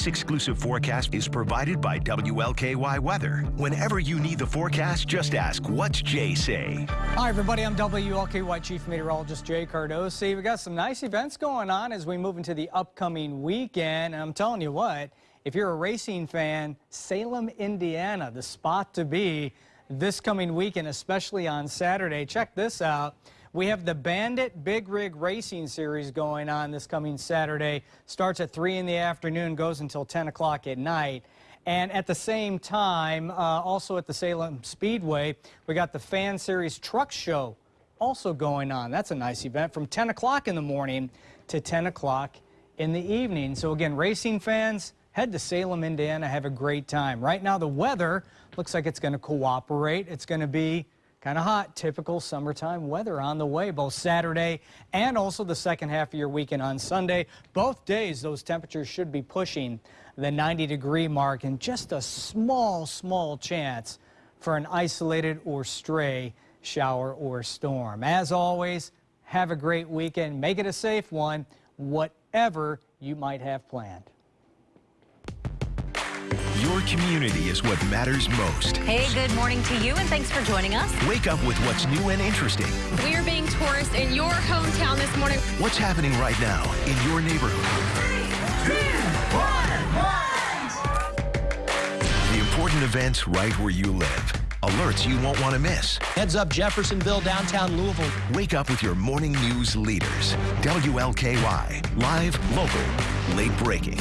This exclusive forecast is provided by WLKY Weather. Whenever you need the forecast, just ask, what's Jay say? Hi, everybody. I'm WLKY Chief Meteorologist Jay Cardosi. We got some nice events going on as we move into the upcoming weekend. And I'm telling you what, if you're a racing fan, Salem, Indiana, the spot to be this coming weekend, especially on Saturday. Check this out. We have the Bandit Big Rig Racing Series going on this coming Saturday. Starts at 3 in the afternoon, goes until 10 o'clock at night. And at the same time, uh, also at the Salem Speedway, we got the Fan Series Truck Show also going on. That's a nice event from 10 o'clock in the morning to 10 o'clock in the evening. So again, racing fans, head to Salem, Indiana, have a great time. Right now, the weather looks like it's going to cooperate. It's going to be Kind of hot, typical summertime weather on the way, both Saturday and also the second half of your weekend on Sunday. Both days, those temperatures should be pushing the 90 degree mark and just a small, small chance for an isolated or stray shower or storm. As always, have a great weekend. Make it a safe one, whatever you might have planned. Your community is what matters most. Hey, good morning to you, and thanks for joining us. Wake up with what's new and interesting. We are being tourists in your hometown this morning. What's happening right now in your neighborhood? Three, two, one, the important events right where you live. Alerts you won't want to miss. Heads up Jeffersonville, downtown Louisville. Wake up with your morning news leaders. WLKY. Live, local, late breaking.